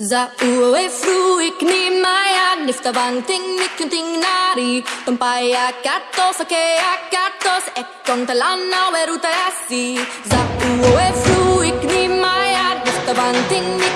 Za uwe fruik ni maya nifta ting mikunting nari Tumpaya katos ake akatos ekon talana weruta yasi Za uwe fruik ni maya nifta ting nari Tumpaya